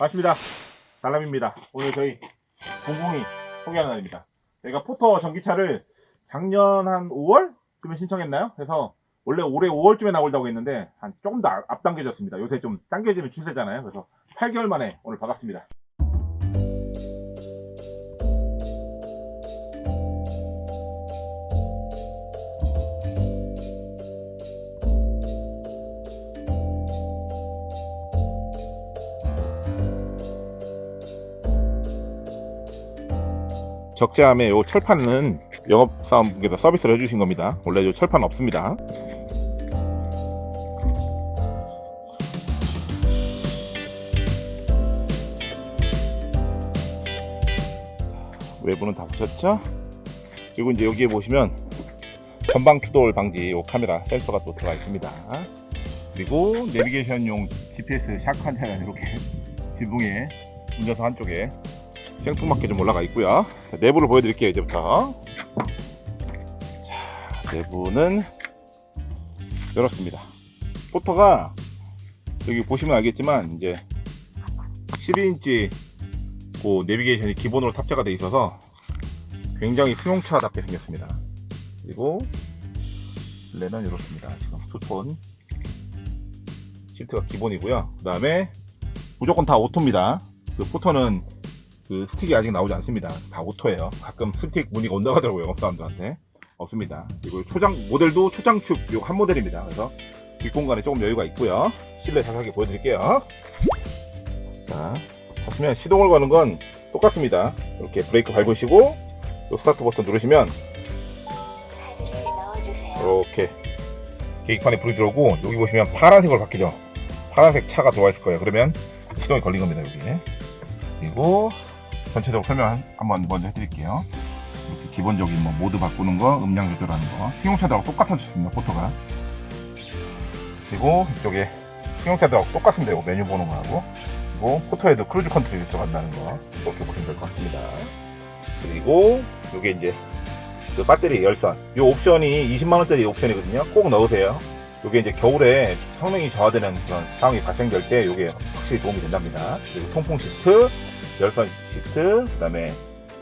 반갑습니다. 달람입니다. 오늘 저희 공공이 소개하는 날입니다. 저희가 포터 전기차를 작년 한 5월? 쯤에 신청했나요? 그래서 원래 올해 5월쯤에 나올다고 했는데 한 조금 더 앞- 앞당겨졌습니다. 요새 좀 당겨지는 추세잖아요. 그래서 8개월 만에 오늘 받았습니다. 적재함에 요 철판은 영업사원분께서 서비스를 해주신 겁니다. 원래 요 철판 없습니다. 외부는 다 보셨죠? 그리고 이제 여기에 보시면 전방 추돌 방지 요 카메라 센서가 또 들어가 있습니다. 그리고 내비게이션용 GPS 샤크한테가 이렇게 지붕에 운전석 한쪽에 생뚱맞게 좀 올라가 있고요. 자, 내부를 보여드릴게요. 이제부터. 자, 내부는 이렇습니다. 포터가 여기 보시면 알겠지만 이제 12인치 그 내비게이션이 기본으로 탑재가 되어 있어서 굉장히 승용차답게 생겼습니다. 그리고 렌은 이렇습니다. 지금 투톤 시트가 기본이고요. 그 다음에 무조건 다 오토입니다. 그 포터는 그 스틱이 아직 나오지 않습니다. 다 오토예요. 가끔 스틱 문의가 온다고 하더라고요. 영업사람들한테. 없습니다. 그리고 초장, 모델도 초장축 요한 모델입니다. 그래서 뒷공간에 조금 여유가 있고요. 실내 자세하게 보여드릴게요. 자, 하시면 시동을 거는 건 똑같습니다. 이렇게 브레이크 밟으시고 또 스타트 버튼 누르시면 이렇게 계기판에 불이 들어오고 여기 보시면 파란색으로 바뀌죠. 파란색 차가 들어와 있을 거예요. 그러면 시동이 걸린 겁니다. 여기. 그리고 전체적으로 설명 한- 한번 먼저 해드릴게요. 이렇게 기본적인 뭐 모드 바꾸는 거, 음량 조절하는 거, 승용차들하고 똑같아졌습니다. 포터가. 그리고 이쪽에 승용차들하고 똑같습니다. 이거 메뉴 보는 거하고. 그리고 포터에도 cruise control이 들어간다는 거 이렇게 보시면 될 것 같습니다. 그리고 이게 이제 그 배터리 열선. 이 옵션이 20만 원짜리 옵션이거든요. 꼭 넣으세요. 이게 이제 겨울에 성능이 저하되는 그런 상황이 발생될 때 이게 확실히 도움이 된답니다. 그리고 통풍 시트, 열선 시트, 그 다음에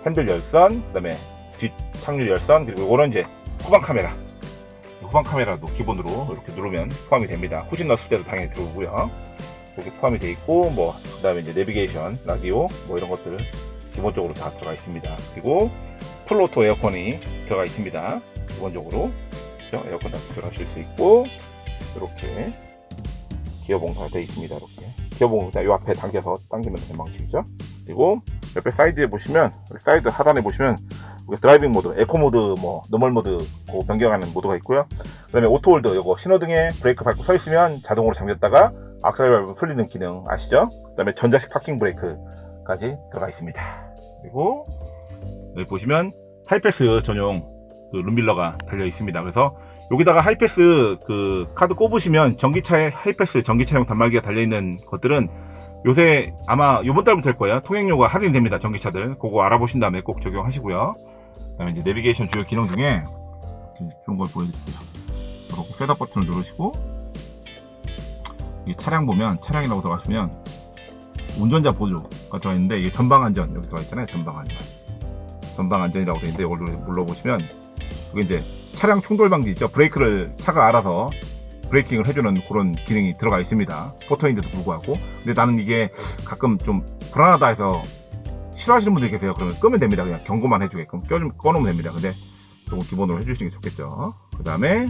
핸들 열선, 그 다음에 뒷 착륙 열선, 그리고 이거는 이제 후방 카메라. 후방 카메라도 기본으로 이렇게 누르면 포함이 됩니다. 후진 넣었을 때도 당연히 들어오고요. 이렇게 포함이 되어 있고, 뭐, 그 다음에 이제 내비게이션, 라디오, 뭐 이런 것들 기본적으로 다 들어가 있습니다. 그리고 full auto 에어컨이 들어가 있습니다. 기본적으로. 그죠? 에어컨 다 조절하실 수 있고, 이렇게 기어봉사가 되어 있습니다. 이렇게. 기어봉사 요 앞에 당겨서 당기면 되는 방식이죠. 그리고 옆에 사이드에 보시면 사이드 하단에 보시면 driving 모드, 에코 모드, 뭐 normal 모드 그 변경하는 모드가 있고요. 그다음에 auto hold 요거 신호등에 브레이크 밟고 서 있으면 자동으로 잠겼다가 악셀 밟으면 풀리는 기능 아시죠? 그다음에 전자식 parking 브레이크까지 들어가 있습니다. 그리고 여기 보시면 하이패스 전용 그 룸미러가 달려 있습니다. 그래서 여기다가 하이패스 그 카드 꼽으시면 전기차에 하이패스 전기차용 단말기가 달려 있는 것들은 요새 아마 요번 달부터 될 거예요. 통행료가 할인됩니다. 전기차들. 그거 알아보신 다음에 꼭 적용하시고요. 그 다음에 이제 내비게이션 주요 기능 중에 좋은 걸 보여드릴게요. 이렇게 setup 버튼을 누르시고 이 차량 보면 차량이라고 들어가시면 운전자 보조가 들어 있는데 이게 전방 안전 여기 들어가 있잖아요. 전방 안전. 전방 안전이라고 되어 있는데 이걸 눌러보시면 그게 이제 차량 충돌 방지 있죠. 브레이크를 차가 알아서 braking을 해주는 그런 기능이 들어가 있습니다. 포터인데도 불구하고. 근데 나는 이게 가끔 좀 불안하다 해서 싫어하시는 분들이 계세요. 그러면 끄면 됩니다. 그냥 경고만 해주게끔 껴, 꺼놓으면 됩니다. 근데 조금 기본으로 해주시는 게 좋겠죠. 그 다음에,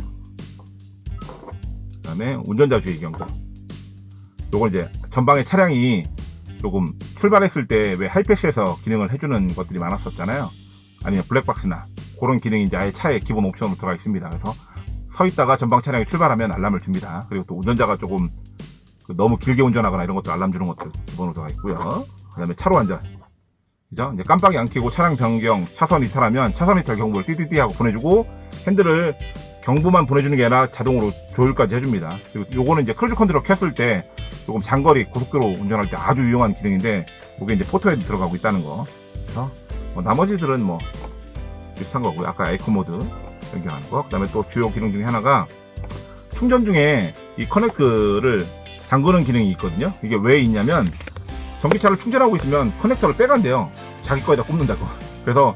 그 다음에 운전자 주의 경고. 요걸 이제 전방에 차량이 조금 출발했을 때 왜 하이패스에서 기능을 해주는 것들이 많았었잖아요. 아니면 블랙박스나 그런 기능이 이제 아예 차에 기본 옵션으로 들어가 있습니다. 그래서 서 있다가 전방 차량이 출발하면 알람을 줍니다. 그리고 또 운전자가 조금 그 너무 길게 운전하거나 이런 것들 알람 주는 것들 기본으로 들어가 있고요. 그 다음에 차로 안전. 그죠? 이제 깜빡이 안 켜고 차량 변경, 차선 이탈하면 차선 이탈 경보를 띠띠띠 하고 보내주고 핸들을 경보만 보내주는 게 아니라 자동으로 조율까지 해줍니다. 그리고 요거는 이제 cruise control 켰을 때 조금 장거리 고속도로 운전할 때 아주 유용한 기능인데 이게 이제 포터에 들어가고 있다는 거. 그래서 뭐 나머지들은 뭐 비슷한 거고요. 아까 에코 모드 변경하는 거. 그 다음에 또 주요 기능 중에 하나가 충전 중에 이 커넥터를 잠그는 기능이 있거든요. 이게 왜 있냐면 전기차를 충전하고 있으면 커넥터를 빼간대요. 자기 거에다 꼽는다고. 그래서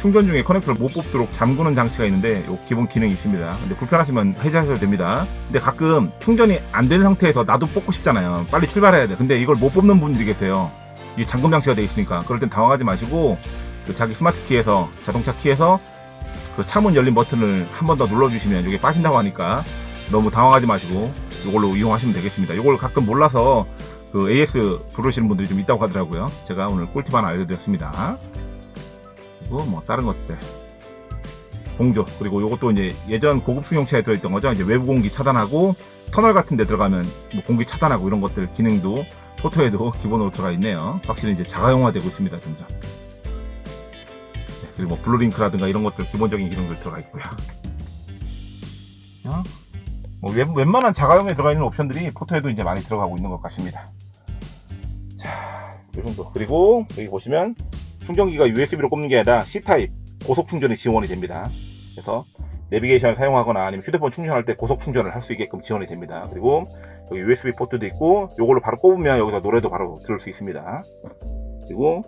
충전 중에 커넥터를 못 뽑도록 잠그는 장치가 있는데 요 기본 기능이 있습니다. 근데 불편하시면 해제하셔도 됩니다. 근데 가끔 충전이 안 되는 상태에서 나도 뽑고 싶잖아요. 빨리 출발해야 돼. 근데 이걸 못 뽑는 분들이 계세요. 이게 잠금 장치가 돼 있으니까 그럴 땐 당황하지 마시고 그 자기 스마트 키에서 자동차 키에서 그 차문 열린 버튼을 한 번 더 눌러주시면 이게 빠진다고 하니까 너무 당황하지 마시고 이걸로 이용하시면 되겠습니다. 이걸 가끔 몰라서 그 AS 부르시는 분들이 좀 있다고 하더라고요. 제가 오늘 꿀팁 하나 알려드렸습니다. 그리고 뭐 다른 것들 공조 그리고 이것도 이제 예전 고급 승용차에 들어있던 거죠. 이제 외부 공기 차단하고 터널 같은 데 들어가면 뭐 공기 차단하고 이런 것들 기능도 포토에도 기본으로 들어가 있네요. 확실히 이제 자가용화되고 있습니다. 점점. 네, 그리고 뭐 블루링크라든가 이런 것들 기본적인 기능들 들어가 있고요. 어? 뭐 웬, 웬만한 자가용에 들어가 있는 옵션들이 포토에도 이제 많이 들어가고 있는 것 같습니다. 자, 이 정도. 그리고 여기 보시면 충전기가 USB로 꼽는 게 아니라 C타입 고속 충전이 지원이 됩니다. 그래서 내비게이션을 사용하거나 아니면 휴대폰 충전할 때 고속 충전을 할 수 있게끔 지원이 됩니다. 그리고 여기 USB 포트도 있고 이걸로 바로 꼽으면 여기서 노래도 바로 들을 수 있습니다. 그리고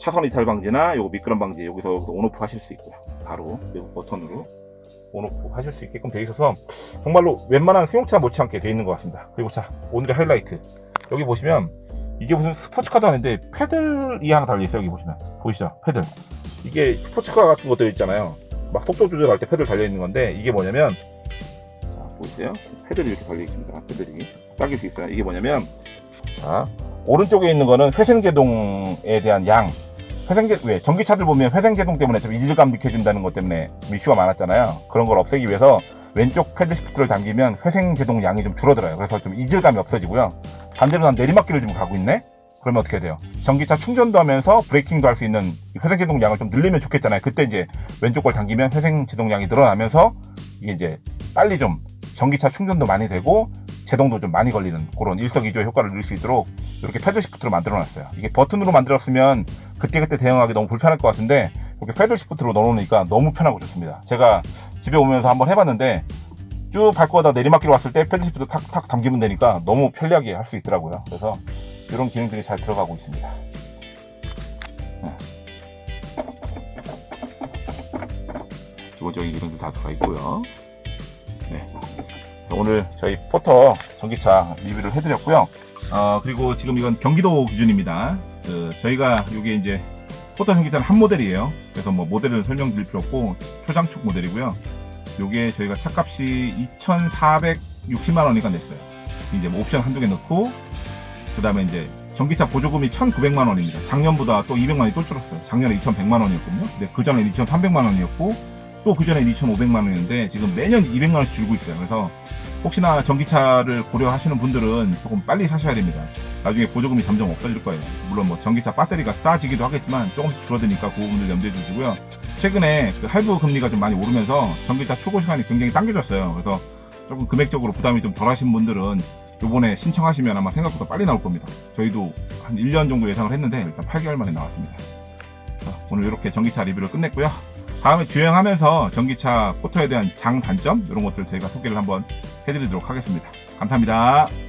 차선 이탈 방지나 요거 미끄럼 방지 여기서 온오프 하실 수 있고요. 바로 이 버튼으로 온오프 하실 수 있게끔 되어 있어서 정말로 웬만한 승용차 못지않게 되어 있는 것 같습니다. 그리고 자 오늘의 하이라이트. 여기 보시면 이게 무슨 스포츠카도 아닌데 패들이 하나 달려있어요 여기 보시면. 보이시죠? 패들. 이게 스포츠카 같은 것들 있잖아요. 막 속도 조절할 때 패들 달려있는 건데 이게 뭐냐면 자 보이세요? 패들이 이렇게 달려있습니다. 패들이. 당길 수 있어요. 이게 뭐냐면 자 오른쪽에 있는 거는 회생제동에 대한 양 회생제 왜 전기차들 보면 회생제동 때문에 좀 이질감 느껴진다는 것 때문에 이슈가 많았잖아요 그런 걸 없애기 위해서 왼쪽 패들 시프트를 당기면 회생제동 양이 좀 줄어들어요 그래서 좀 이질감이 없어지고요 반대로 난 내리막길을 좀 가고 있네? 그러면 어떻게 돼요? 전기차 충전도 하면서 브레이킹도 할 수 있는 회생제동량을 좀 늘리면 좋겠잖아요. 그때 이제 왼쪽 걸 당기면 회생제동량이 늘어나면서 이게 이제 빨리 좀 전기차 충전도 많이 되고 제동도 좀 많이 걸리는 그런 일석이조의 효과를 누릴 수 있도록 이렇게 패들 시프트로 만들어 놨어요. 이게 버튼으로 만들었으면 그때그때 대응하기 너무 불편할 것 같은데 이렇게 패들 시프트로 넣어 놓으니까 너무 편하고 좋습니다. 제가 집에 오면서 한번 해봤는데 쭉 밟고 가다 내리막길 왔을 때 패들 시프트 탁탁 당기면 되니까 너무 편리하게 할 수 있더라고요. 그래서 이런 기능들이 잘 들어가고 있습니다. 네. 기본적인 기능들 다 들어가 있고요. 네. 오늘 저희 포터 전기차 리뷰를 해드렸고요. 어, 그리고 지금 이건 경기도 기준입니다. 그 저희가 이게 이제 포터 전기차는 한 모델이에요. 그래서 뭐 모델을 설명드릴 필요 없고 초장축 모델이고요. 요게 저희가 차값이 2,460만 원이가 냈어요. 이제 뭐 옵션 한두 개 넣고 그 다음에 이제 전기차 보조금이 1,900만 원입니다. 작년보다 또 200만 원이 또 줄었어요. 작년에 2,100만 원이었거든요. 근데 그 전에 2,300만 원이었고 또 그 전에 2,500만 원이었는데 지금 매년 200만 원씩 줄고 있어요. 그래서 혹시나 전기차를 고려하시는 분들은 조금 빨리 사셔야 됩니다. 나중에 보조금이 점점 없어질 거예요. 물론 뭐 전기차 배터리가 싸지기도 하겠지만 조금씩 줄어드니까 그 부분들 염두해 주시고요. 최근에 그 할부 금리가 좀 많이 오르면서 전기차 초고 시간이 굉장히 당겨졌어요. 그래서 조금 금액적으로 부담이 좀 덜하신 분들은 요번에 신청하시면 아마 생각보다 빨리 나올 겁니다. 저희도 한 1년 정도 예상을 했는데 일단 8개월 만에 나왔습니다. 자, 오늘 이렇게 전기차 리뷰를 끝냈고요. 다음에 주행하면서 전기차 포터에 대한 장단점 이런 것들 저희가 소개를 한번 해드리도록 하겠습니다. 감사합니다.